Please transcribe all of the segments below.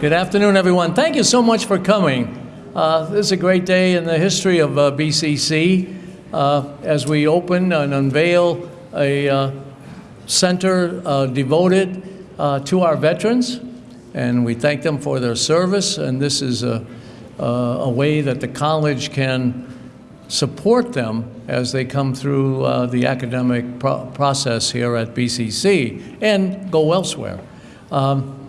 Good afternoon, everyone. Thank you so much for coming. Uh, this is a great day in the history of uh, BCC uh, as we open and unveil a uh, center uh, devoted uh, to our veterans, and we thank them for their service. And this is a, a way that the college can support them as they come through the academic pro process here at BCC and go elsewhere. Um,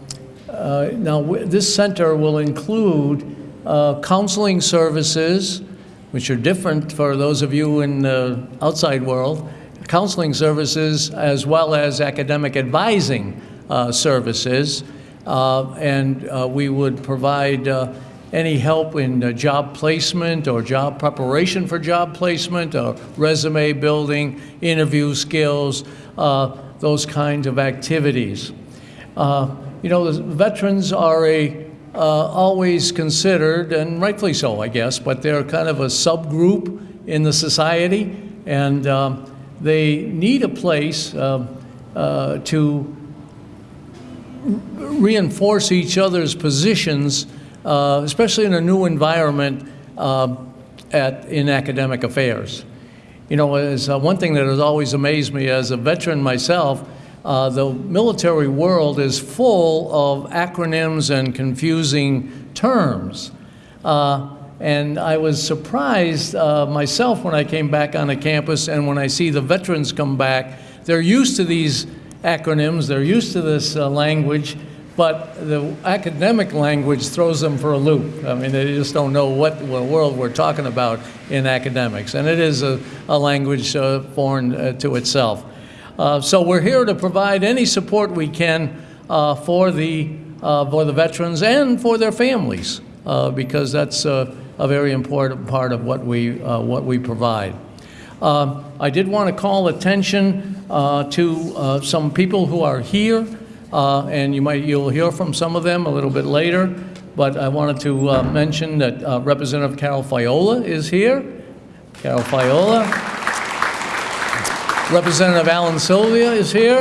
uh, now, this center will include uh, counseling services, which are different for those of you in the outside world, counseling services as well as academic advising uh, services. Uh, and uh, we would provide uh, any help in job placement or job preparation for job placement, or resume building, interview skills, those kinds of activities. You know, the veterans are a uh, always considered, and rightfully so, I guess, but they're kind of a subgroup in the society, and um, they need a place uh, uh, to reinforce each other's positions, uh, especially in a new environment um, at, in academic affairs. You know, as uh, one thing that has always amazed me as a veteran myself uh, the military world is full of acronyms and confusing terms. Uh, and I was surprised uh, myself when I came back on the campus and when I see the veterans come back, they're used to these acronyms, they're used to this uh, language, but the academic language throws them for a loop. I mean, they just don't know what, world we're talking about in academics. And it is a, a language uh, foreign to itself. Uh, so we're here to provide any support we can uh, for, the, uh, for the veterans and for their families, uh, because that's a very important part of what we, uh, what we provide. I did want to call attention to some people who are here, and you might, you'll hear from some of them a little bit later, but I wanted to mention that Representative Carol Fiola is here. Carol Fiola. Representative Alan Silvia is here.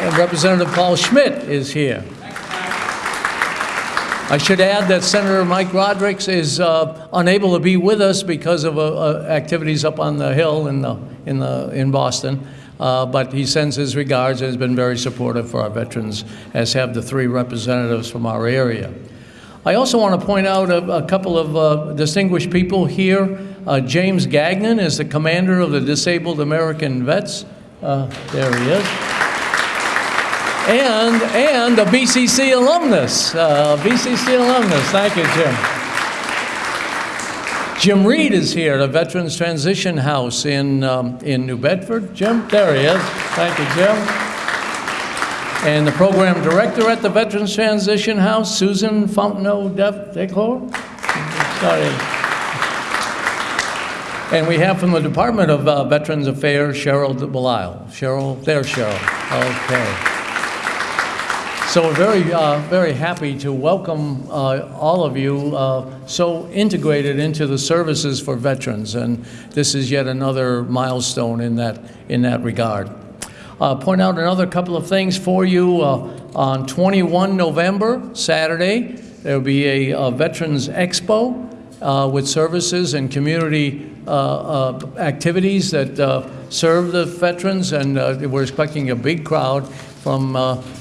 And Representative Paul Schmid is here. I should add that Senator Mike Rodrigues is uh, unable to be with us because of uh, uh, activities up on the Hill in, the, in, the, in Boston. Uh, but he sends his regards and has been very supportive for our veterans, as have the three representatives from our area. I also want to point out a, a couple of uh, distinguished people here. Uh, James Gagnon is the commander of the Disabled American Vets. Uh, there he is. And, and a BCC alumnus, uh, BCC alumnus. Thank you, Jim. Jim Reed is here, at the Veterans Transition House in, um, in New Bedford. Jim, there he is. Thank you, Jim and the program director at the Veterans Transition House, Susan Fontenot Declore. Sorry. And we have from the Department of uh, Veterans Affairs, Cheryl Belisle. Cheryl, there's Cheryl. Okay. So we're very, uh, very happy to welcome uh, all of you uh, so integrated into the services for veterans, and this is yet another milestone in that, in that regard. Uh, point out another couple of things for you. Uh, on 21 November, Saturday, there will be a, a Veterans Expo with services and community activities that uh, serve the veterans, and we're expecting a big crowd from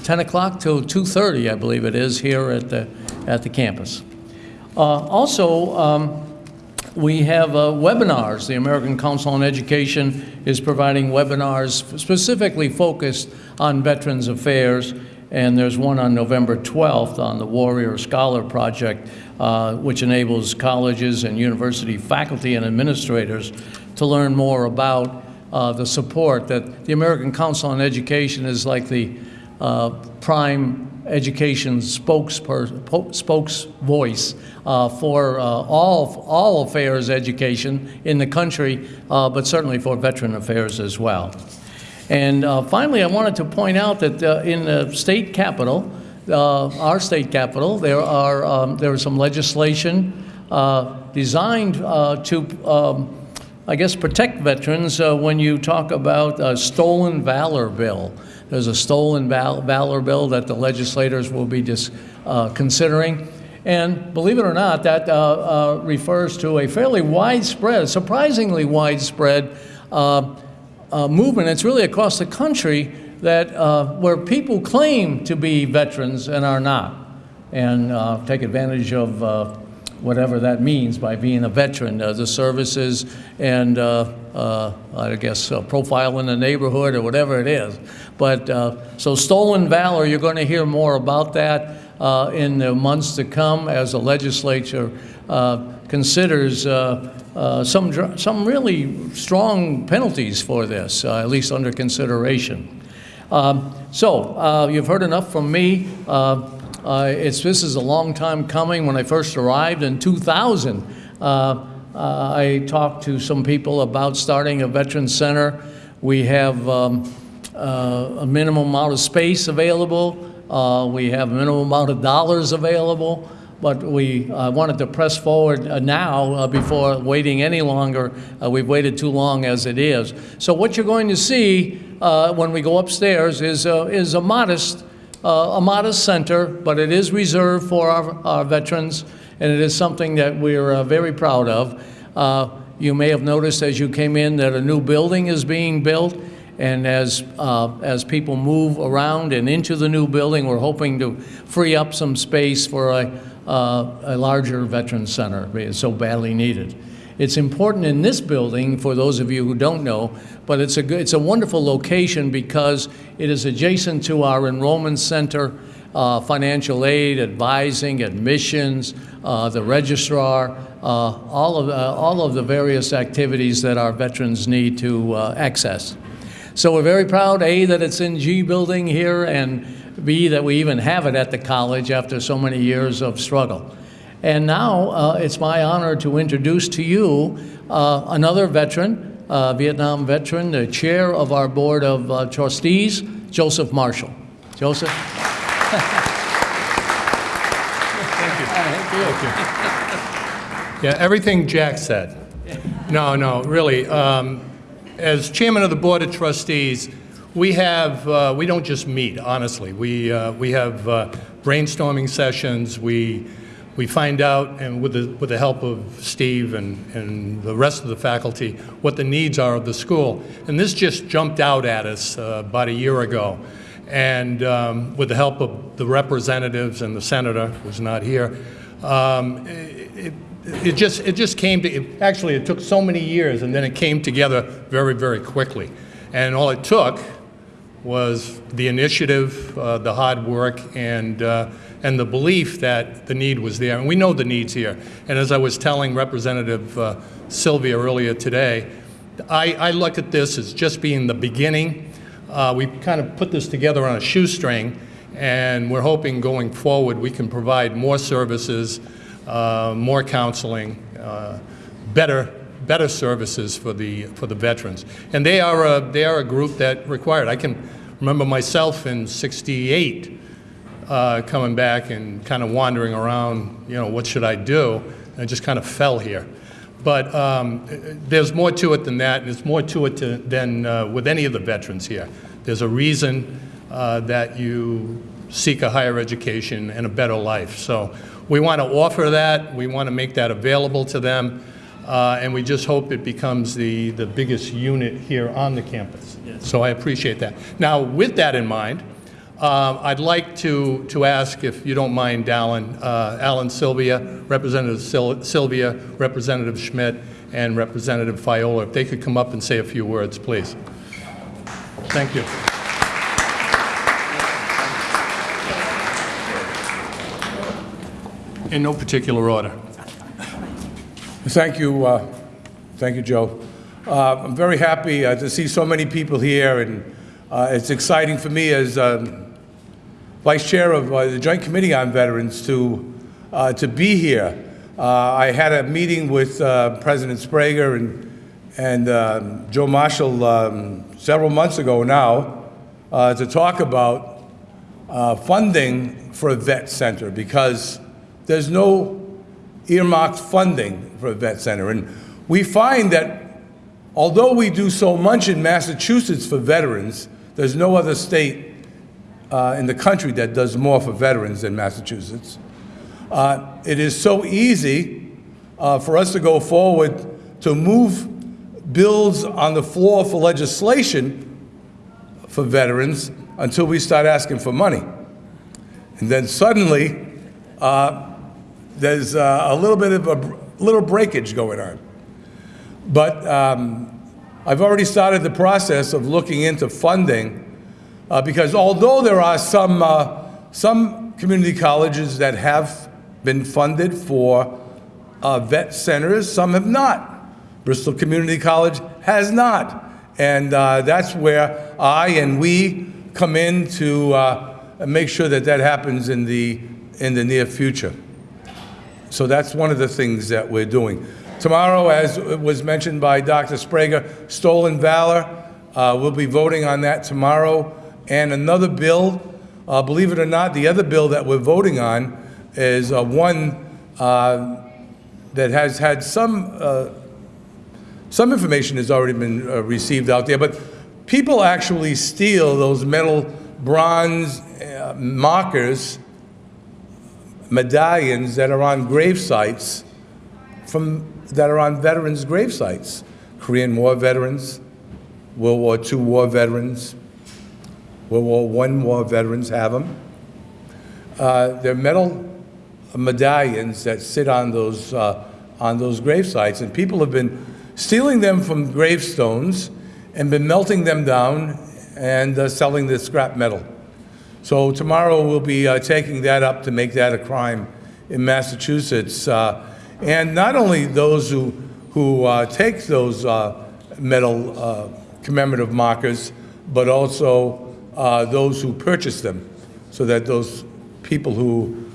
10 o'clock till 2.30, I believe it is, here at the, at the campus. also, um, we have uh, webinars. The American Council on Education is providing webinars specifically focused on Veterans Affairs, and there's one on November 12th on the Warrior Scholar Project, uh, which enables colleges and university faculty and administrators to learn more about uh, the support that the American Council on Education is like the uh, prime education spokes, voice uh, for uh, all, all affairs education in the country, uh, but certainly for veteran affairs as well. And uh, finally, I wanted to point out that uh, in the state capital, uh, our state capital, there are um, there is some legislation designed to um, I guess, protect veterans uh, when you talk about a stolen valor bill. There's a stolen val- valor bill that the legislators will be dis- uh, considering. And believe it or not, that uh, uh, refers to a fairly widespread, surprisingly widespread uh, uh, movement. It's really across the country that uh, where people claim to be veterans and are not, and uh, take advantage of uh, whatever that means by being a veteran, uh, the services and uh, I guess profile in the neighborhood or whatever it is. But so stolen valor, you're going to hear more about that in the months to come as the legislature considers uh, some some really strong penalties for this, uh, at least under consideration. Um, so uh, you've heard enough from me. Uh, uh, it's, this is a long time coming. When I first arrived in 2000, uh, uh, I talked to some people about starting a veteran center. We have um, uh, a minimum amount of space available. Uh, we have a minimum amount of dollars available. But we uh, wanted to press forward uh, now uh, before waiting any longer. Uh, We've waited too long as it is. So what you're going to see uh, when we go upstairs is, is a modest, uh, a modest center, but it is reserved for our, our veterans, and it is something that we're very proud of. You may have noticed as you came in that a new building is being built, and as, uh, as people move around and into the new building, we're hoping to free up some space for a, uh, a larger veteran center. It's so badly needed. It's important in this building, for those of you who don't know, but it's a, good, it's a wonderful location because it is adjacent to our enrollment center, uh, financial aid, advising, admissions, uh, the registrar, uh, all, of, uh, all of the various activities that our veterans need to uh, access. So we're very proud, A, that it's in G Building here, and B, that we even have it at the college after so many years of struggle. And now uh, it's my honor to introduce to you uh, another veteran, uh, Vietnam veteran, the chair of our board of uh, trustees, Joseph Marshall. Joseph? Thank you. Yeah, everything Jack said. No, no, really. Um, As chairman of the Board of Trustees, we have, uh, we don't just meet, honestly. We, uh, we have uh, brainstorming sessions, we, we find out, and with the, with the help of Steve and, and the rest of the faculty, what the needs are of the school. And this just jumped out at us uh, about a year ago. And um, with the help of the representatives and the senator, who's not here, um, it, it just, it just came to, it- actually, it took so many years, and then it came together very, very quickly. And all it took was the initiative, uh, the hard work, and, uh, and the belief that the need was there. And we know the need's here. And as I was telling Representative uh, Silvia earlier today, I, I look at this as just being the beginning. Uh, We kind of put this together on a shoestring, and we're hoping going forward, we can provide more services, uh, more counseling, uh, better, better services for the, for the veterans. And they are, a, they are a group that required, I can remember myself in 68 uh, coming back and kind of wandering around, you know, what should I do? And I just kind of fell here. But um, there's more to it than that, and there's more to it to, than uh, with any of the veterans here. There's a reason uh, that you seek a higher education and a better life. So we want to offer that, we want to make that available to them, uh, and we just hope it becomes the, the biggest unit here on the campus. So I appreciate that. Now, with that in mind, uh, I'd like to, to ask, if you don't mind, Alan, uh, Alan Silvia, Representative Sil- Silvia, Representative Schmid, and Representative Fiola, if they could come up and say a few words, please. Thank you. In no particular order. Thank you, uh, thank you, Joe. Uh, I'm very happy uh, to see so many people here, and uh, it's exciting for me as um, Vice Chair of uh, the Joint Committee on Veterans to, uh, to be here. I had a meeting with President Sbrega and, and um, Joe Marshall um, several months ago now to talk about funding for a vet center because there's no earmarked funding for a vet center. And we find that although we do so much in Massachusetts for veterans, there's no other state uh, in the country that does more for veterans than Massachusetts. Uh, It is so easy uh, for us to go forward to move bills on the floor for legislation for veterans until we start asking for money. And then suddenly, uh, there's uh, a little bit of a little breakage going on. But um, I've already started the process of looking into funding, uh, because although there are some, uh, some community colleges that have been funded for uh, vet centers, some have not. Bristol Community College has not. And uh, that's where I and we come in to make sure that that happens in the, in the near future. So that's one of the things that we're doing. Tomorrow, as was mentioned by Dr. Sbrega, Stolen Valor, uh, we'll be voting on that tomorrow. And another bill, uh, believe it or not, the other bill that we're voting on is uh, one uh, that has had some, uh, some information has already been uh, received out there, but people actually steal those metal bronze markers medallions that are on grave sites from, that are on veterans' grave sites. Korean War veterans, World War II war veterans, World War I war veterans have them. Uh, they're metal medallions that sit on those, uh, on those grave sites, and people have been stealing them from gravestones and been melting them down and uh, selling the scrap metal. So tomorrow, we'll be uh, taking that up to make that a crime in Massachusetts. Uh, And not only those who, who uh, take those uh, metal uh, commemorative markers, but also uh, those who purchase them, so that those people who,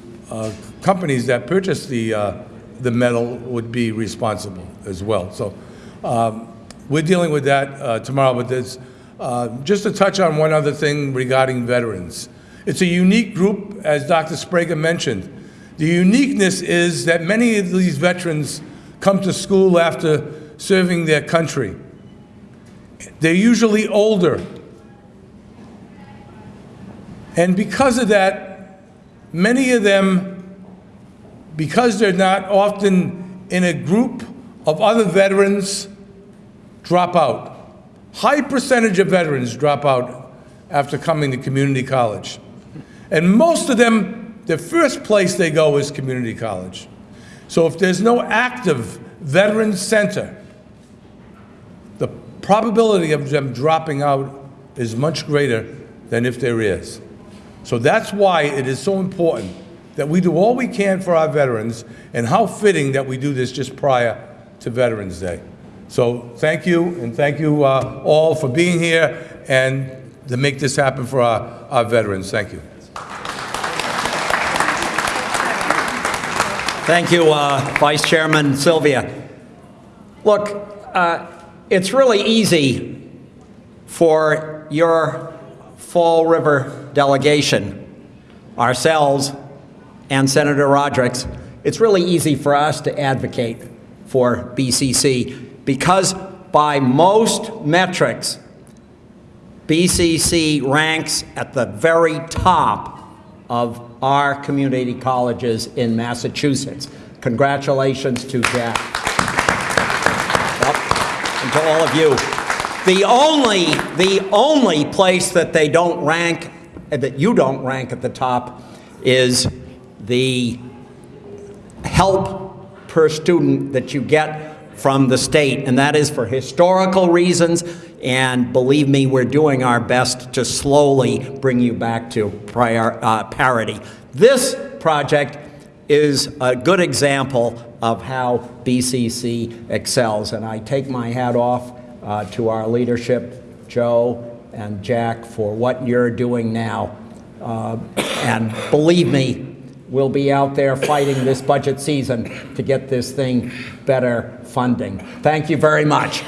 companies that purchase the, the metal would be responsible as well. So um, we're dealing with that tomorrow, but there's, just to touch on one other thing regarding veterans. It's a unique group, as Dr. Sbrega mentioned. The uniqueness is that many of these veterans come to school after serving their country. They're usually older. And because of that, many of them, because they're not often in a group of other veterans, drop out. High percentage of veterans drop out after coming to community college. And most of them, the first place they go is community college. So if there's no active veteran center, the probability of them dropping out is much greater than if there is. So that's why it is so important that we do all we can for our veterans, and how fitting that we do this just prior to Veterans Day. So thank you, and thank you uh, all for being here and to make this happen for our, our veterans. Thank you. Thank you, uh, Vice Chairman Silvia. Look, uh, it's really easy for your Fall River delegation, ourselves, and Senator Rodericks, it's really easy for us to advocate for BCC because by most metrics, BCC ranks at the very top of our community colleges in Massachusetts. Congratulations to Jack. Yep, And to all of you. The only, the only place that they don't rank, that you don't rank at the top, is the help per student that you get from the state, and that is for historical reasons, and believe me, we're doing our best to slowly bring you back to prior, uh, parity. This project is a good example of how BCC excels, and I take my hat off uh, to our leadership, Joe and Jack, for what you're doing now. Uh, And believe me, we'll be out there fighting this budget season to get this thing better funding. Thank you very much.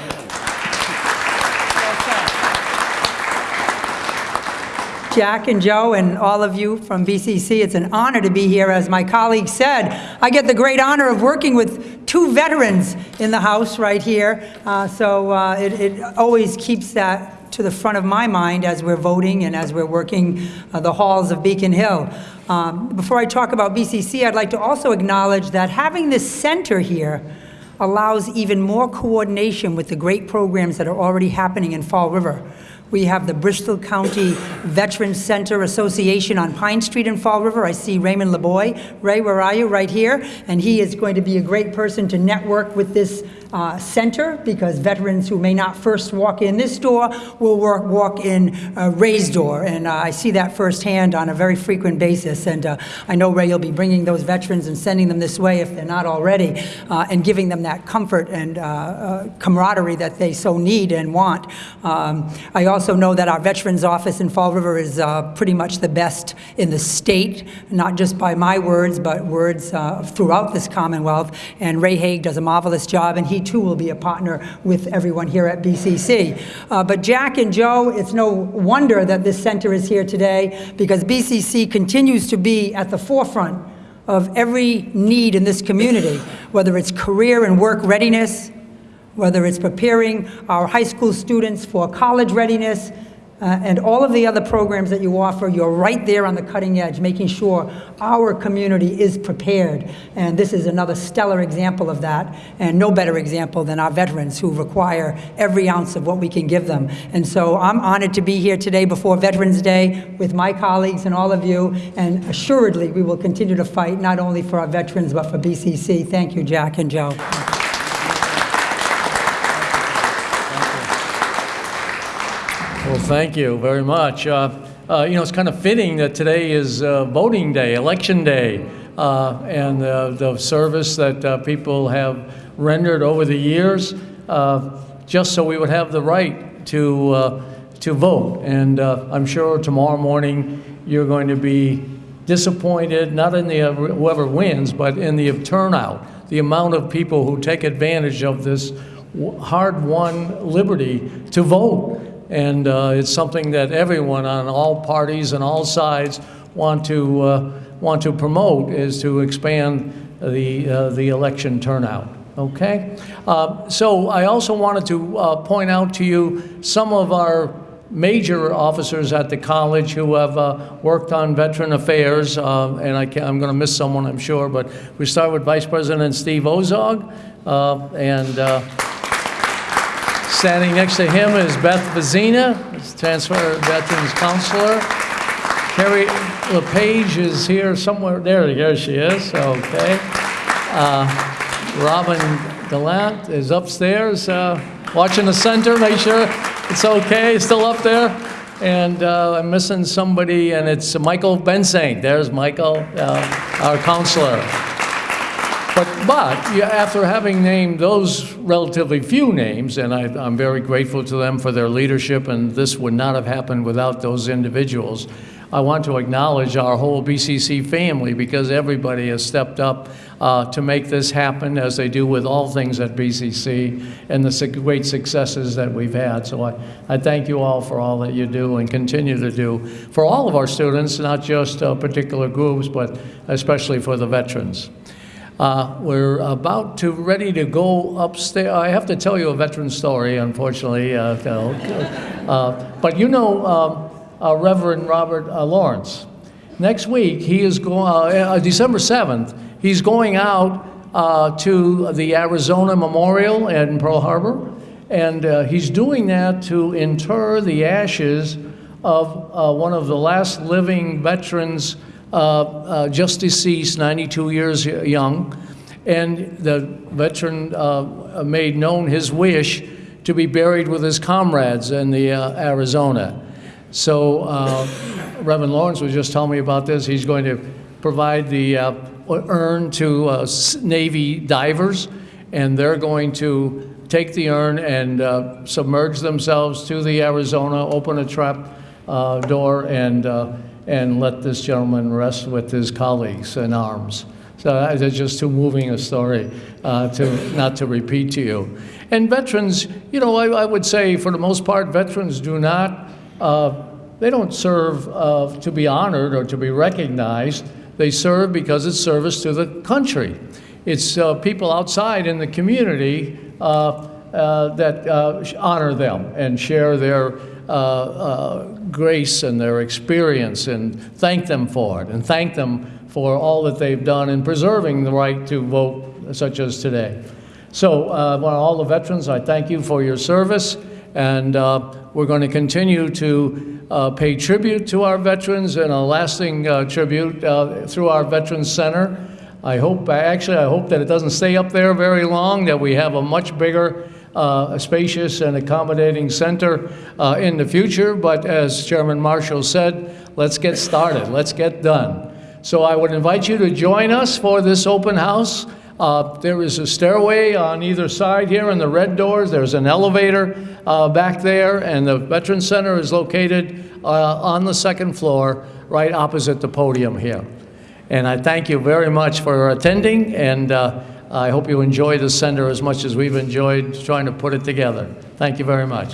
Jack and Joe and all of you from BCC, it's an honor to be here. As my colleague said, I get the great honor of working with two veterans in the house right here, uh, so uh, it it always keeps that to the front of my mind as we're voting and as we're working uh, the halls of Beacon Hill. Um, Before I talk about BCC, I'd like to also acknowledge that having this center here allows even more coordination with the great programs that are already happening in Fall River. We have the Bristol County Veterans Center Association on Pine Street in Fall River. I see Raymond LeBoy. Ray, where are you? Right here. And he is going to be a great person to network with this uh, center because veterans who may not first walk in this door will work, walk in uh, Ray's door. And uh, I see that firsthand on a very frequent basis. And uh, I know Ray will be bringing those veterans and sending them this way if they're not already, uh, and giving them that comfort and camaraderie that they so need and want. Um, I also know that our Veterans Office in Fall River is pretty much the best in the state, not just by my words, but words throughout this Commonwealth. And Ray Haig does a marvelous job, and he too will be a partner with everyone here at BCC. Uh, But Jack and Joe, it's no wonder that this center is here today, because BCC continues to be at the forefront of every need in this community, whether it's career and work readiness, whether it's preparing our high school students for college readiness, uh, and all of the other programs that you offer, you're right there on the cutting edge, making sure our community is prepared. And this is another stellar example of that, and no better example than our veterans who require every ounce of what we can give them. And so I'm honored to be here today before Veterans Day with my colleagues and all of you, and assuredly, we will continue to fight not only for our veterans, but for BCC. Thank you, Jack and Joe. Well, thank you very much. Uh, uh, You know, it's kind of fitting that today is uh, voting day, election day, uh, and uh, the service that uh, people have rendered over the years, just so we would have the right to, to vote. And I'm sure tomorrow morning, you're going to be disappointed, not in the, whoever wins, but in the turnout, the amount of people who take advantage of this hard-won liberty to vote. And uh, it's something that everyone on all parties and all sides want to, uh, want to promote, is to expand the, uh, the election turnout, okay? Uh, So I also wanted to uh, point out to you some of our major officers at the college who have uh, worked on veteran affairs, uh, and I I'm going to miss someone, I'm sure, but we start with Vice President Steve Ozog, uh, and uh, standing next to him is Beth Vazina, is transfer veterans counselor. Carrie LePage is here somewhere, there, there she is, okay. Uh, Robin Gallant is upstairs, uh, watching the center, make sure it's okay, still up there. And uh, I'm missing somebody, and it's Michael Bensing. There's Michael, uh, our counselor. But, but, after having named those relatively few names, and I, I'm very grateful to them for their leadership, and this would not have happened without those individuals, I want to acknowledge our whole BCC family because everybody has stepped up uh, to make this happen, as they do with all things at BCC, and the great successes that we've had. So I, I thank you all for all that you do and continue to do for all of our students, not just uh, particular groups, but especially for the veterans. Uh, We're about to, ready to go upstairs. I have to tell you a veteran story, unfortunately. uh. Uh, But you know um, uh, Reverend Robert uh, Lawrence. Next week, he is going, December 7th, he's going out uh, to the Arizona Memorial in Pearl Harbor, and uh, he's doing that to inter the ashes of uh, one of the last living veterans uh, uh, just deceased, 92 years young, and the veteran uh, made known his wish to be buried with his comrades in the uh, Arizona. So uh, Reverend Lawrence was just telling me about this. He's going to provide the uh, urn to uh, Navy divers, and they're going to take the urn and uh, submerge themselves to the Arizona, open a trap uh, door, and, uh, and let this gentleman rest with his colleagues in arms. So that- that's just too moving a story uh, to, not to repeat to you. And veterans, you know, I, I would say for the most part, veterans do not, uh, they don't serve uh, to be honored or to be recognized. They serve because it's service to the country. It's uh, people outside in the community uh, uh, that uh, honor them and share their uh, uh, grace and their experience and thank them for it and thank them for all that they've done in preserving the right to vote such as today. So, uh, well, all the veterans, I thank you for your service, and uh, we're going to continue to uh, pay tribute to our veterans and a lasting uh, tribute uh, through our Veterans Center. I hope, actually, I hope that it doesn't stay up there very long, that we have a much bigger, uh, spacious and accommodating center uh, in the future, but as Chairman Marshall said, let's get started, let's get done. So I would invite you to join us for this open house. Uh, There is a stairway on either side here in the red doors. There's an elevator uh, back there, and the Veterans Center is located uh, on the second floor, right opposite the podium here. And I thank you very much for attending, and uh, I hope you enjoy the center as much as we've enjoyed trying to put it together. Thank you very much.